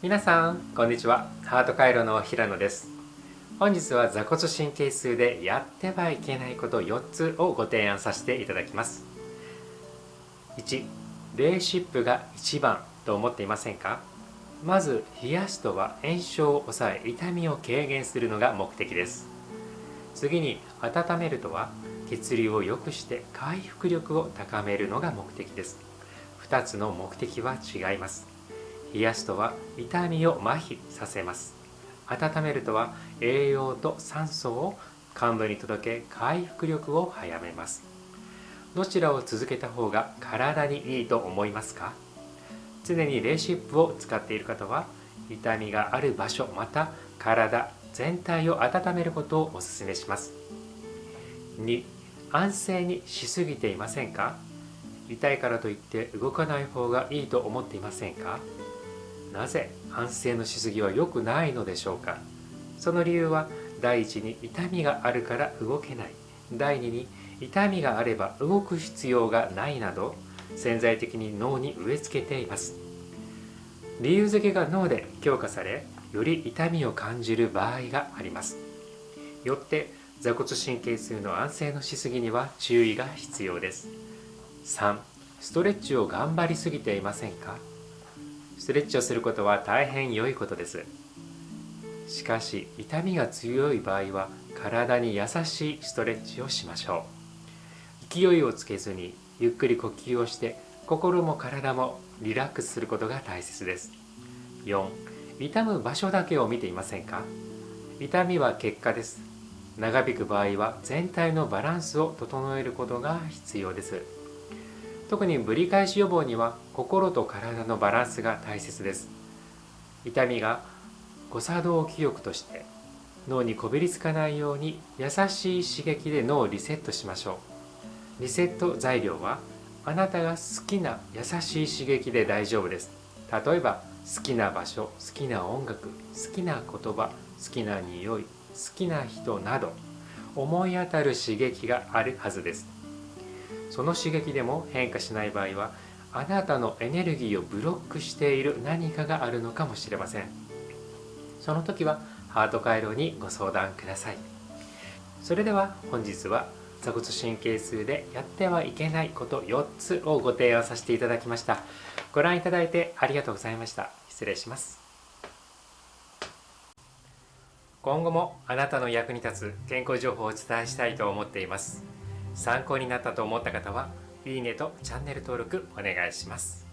皆さんこんにちは。ハート回路の平野です。本日は座骨神経痛でやってはいけないこと4つをご提案させていただきます。1レーシップが一番と思っていませんか？まず冷やすとは炎症を抑え痛みを軽減するのが目的です。次に温めるとは血流を良くして回復力を高めるのが目的です。2つの目的は違います。冷やすとは痛みを麻痺させます温めるとは栄養と酸素を患部に届け回復力を早めますどちらを続けた方が体にい。い。と思い。ますか常にレーシップを使ってい。る方は痛みがある場所また体全体を温めることをお勧めします2安静にしすぎてい。ませんか痛い。からとい。って動かない。方がい。い。と思ってい。ませんかなぜ安静のしすぎは良くないのでしょうか？その理由は第一に痛みがあるから動けない。第二に痛みがあれば動く必要がないなど潜在的に脳に植え付けています。理由付けが脳で強化されより痛みを感じる場合があります。よって座骨神経痛の安静のしすぎには注意が必要です。3ストレッチを頑張りすぎていませんか？ストレッチをすることは大変良いことです。しかし痛みが強い場合は体に優しいストレッチをしましょう。勢いをつけずにゆっくり呼吸をして心も体もリラックスすることが大切です。4痛む場所だけを見ていませんか？痛みは結果です。長引く場合は全体のバランスを整えることが必要です。特にぶり返し予防には心と体のバランスが大切です。痛みが誤作動記憶として脳にこびりつかないように優しい刺激で脳をリセットしましょう。リセット材料はあなたが好きな優しい刺激で大丈夫です。例えば好きな場所好きな音楽好きな言葉好きな匂い好きな人など思い当たる刺激があるはずです。その刺激でも変化しない場合はあなたのエネルギーをブロックしている何かがあるのかもしれません。その時はハート回路にご相談ください。それでは本日は座骨神経痛でやってはいけないこと4つをご提案させていただきました。ご覧いただいてありがとうございました。失礼します。今後もあなたの役に立つ健康情報をお伝えしたいと思っています。参考になったと思った方はいいねとチャンネル登録お願いします。